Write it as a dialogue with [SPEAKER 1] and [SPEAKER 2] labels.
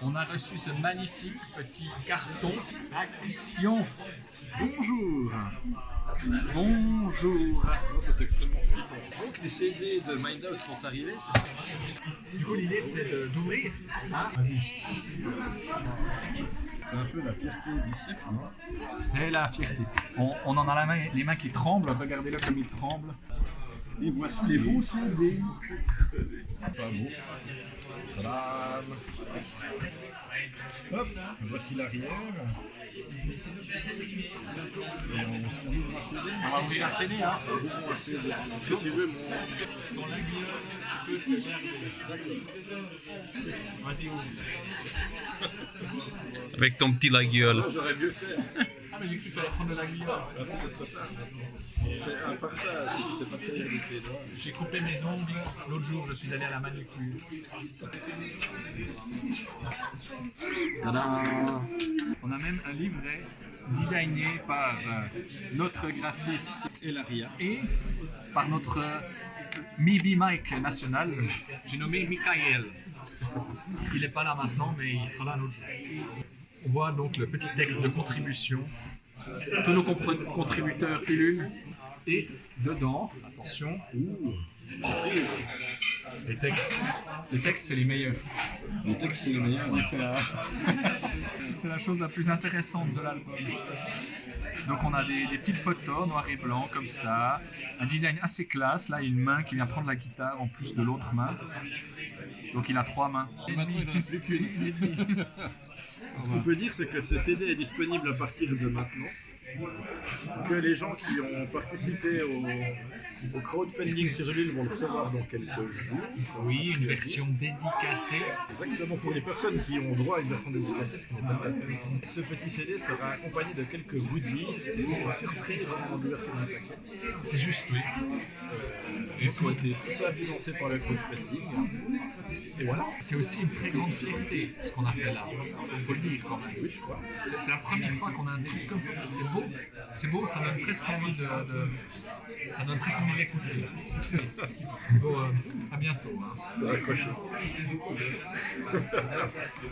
[SPEAKER 1] On a reçu ce magnifique petit carton. Action Bonjour Bonjour
[SPEAKER 2] Ça c'est extrêmement flippant. Donc les CD de Mindout sont arrivés, c'est ça
[SPEAKER 1] Du coup l'idée c'est d'ouvrir. Vas-y.
[SPEAKER 2] C'est un peu la fierté du disciple, non?
[SPEAKER 1] C'est la fierté. On, on en a la main, les mains qui tremblent, regardez-le comme il tremble.
[SPEAKER 2] Et voici les beaux CD. Pas beau. Tadam Hop, voici l'arrière. Et on, on ouvre un CD.
[SPEAKER 1] On va ouvrir un CD hein.
[SPEAKER 2] Un CD. Est-ce que tu veux mon...
[SPEAKER 1] Vas-y ouvre.
[SPEAKER 3] Avec ton petit la gueule.
[SPEAKER 2] J'aurais mieux fait.
[SPEAKER 1] Mais j'ai cru que tu allais prendre de la guillotine.
[SPEAKER 2] C'est trop tard. C'est un partage, c'est pas terrible avec les doigts.
[SPEAKER 1] J'ai coupé mes ongles. L'autre jour, je suis allé à la manucure. Tada On a même un livret designé par euh, notre graphiste
[SPEAKER 2] Elaria.
[SPEAKER 1] et par notre euh, Mibi Mike national. J'ai nommé Michael. Il n'est pas là maintenant, mais il sera là un autre jour. On voit donc le petit texte de contribution. Tous nos contributeurs pilules. Et dedans, attention, les textes. Les textes, c'est les meilleurs.
[SPEAKER 2] Les textes, c'est le meilleur.
[SPEAKER 1] Oui, c'est la... la chose la plus intéressante de l'album. Donc on a des, des petites photos noir et blanc comme ça, un design assez classe. Là, il y a une main qui vient prendre la guitare en plus de l'autre main. Donc il a trois mains.
[SPEAKER 2] Maintenant, il n'en a plus qu'une. Ce qu'on peut dire, c'est que ce CD est disponible à partir de maintenant. Que les gens qui ont participé au, au crowdfunding sur Ulule vont le recevoir dans quelques jours.
[SPEAKER 1] Oui, une version dédicacée.
[SPEAKER 2] Exactement pour les personnes qui ont droit à une version dédicacée, ce qui n'est pas le cas. Ce petit CD sera accompagné de quelques goodies surprises au moment de l'ouverture du paquet.
[SPEAKER 1] C'est juste, oui.
[SPEAKER 2] Et qui ont été soit par le crowdfunding. Et voilà.
[SPEAKER 1] C'est aussi une très grande fierté ce qu'on a fait là. Il faut le dire quand même.
[SPEAKER 2] Oui, je crois.
[SPEAKER 1] C'est la première fois qu'on a un truc comme ça, c'est c'est beau. C'est beau, ça donne presque envie de, de- ça donne presque envie Bon, euh, à bientôt. hein.